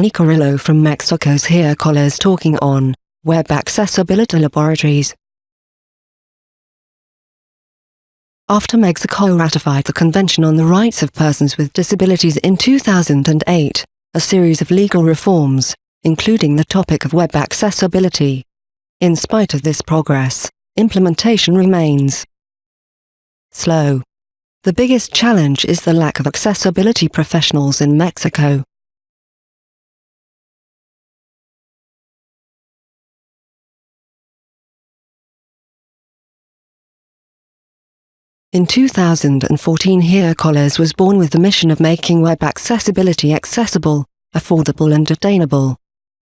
Dani Carrillo from Mexico's HereColes talking on Web Accessibility Laboratories. After Mexico ratified the Convention on the Rights of Persons with Disabilities in 2008, a series of legal reforms, including the topic of web accessibility. In spite of this progress, implementation remains slow. The biggest challenge is the lack of accessibility professionals in Mexico. In 2014 HereColes was born with the mission of making web accessibility accessible, affordable and attainable.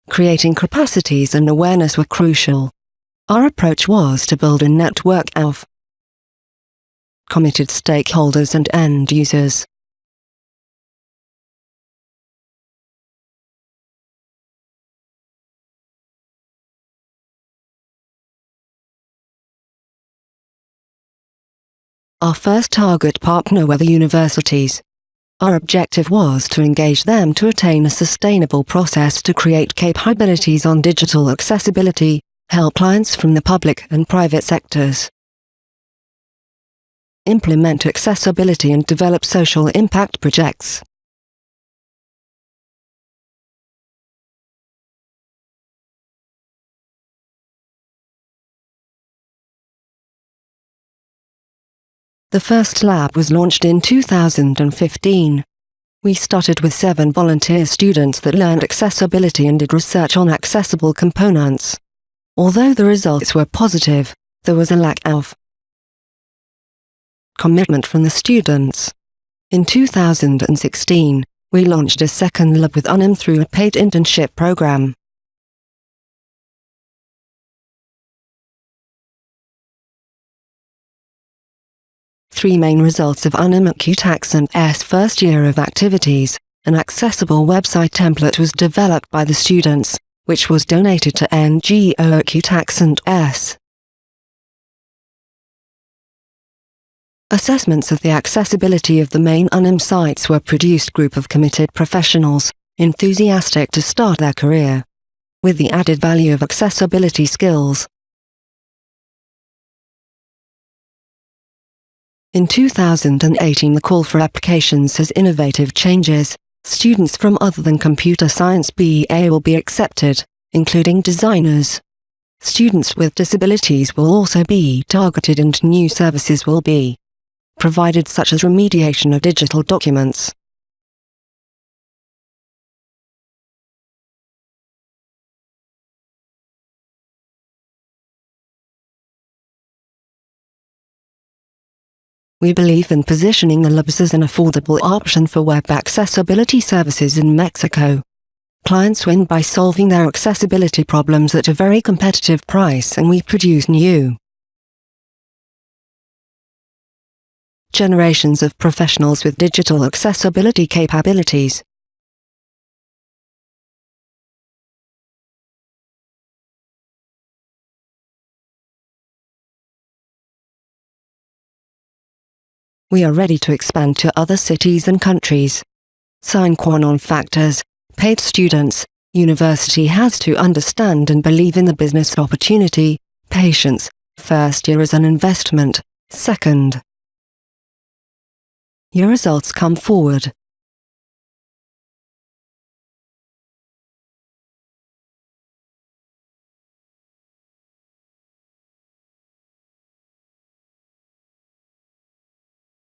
Creating capacities and awareness were crucial. Our approach was to build a network of committed stakeholders and end users. Our first target partner were the universities. Our objective was to engage them to attain a sustainable process to create capabilities on digital accessibility, help clients from the public and private sectors. Implement accessibility and develop social impact projects. The first lab was launched in 2015. We started with seven volunteer students that learned accessibility and did research on accessible components. Although the results were positive, there was a lack of commitment from the students. In 2016, we launched a second lab with UNAM through a paid internship program. Three main results of UNIMAC and S first year of activities. An accessible website template was developed by the students, which was donated to NGO and S. Assessments of the accessibility of the main UNAM sites were produced group of committed professionals, enthusiastic to start their career. With the added value of accessibility skills, In 2018 the call for applications has innovative changes. Students from other than computer science BA will be accepted, including designers. Students with disabilities will also be targeted and new services will be provided such as remediation of digital documents. We believe in positioning the labs as an affordable option for web accessibility services in Mexico. Clients win by solving their accessibility problems at a very competitive price and we produce new generations of professionals with digital accessibility capabilities. We are ready to expand to other cities and countries. Sine qua non factors, paid students, university has to understand and believe in the business opportunity, patience, first year is an investment, second. Your results come forward.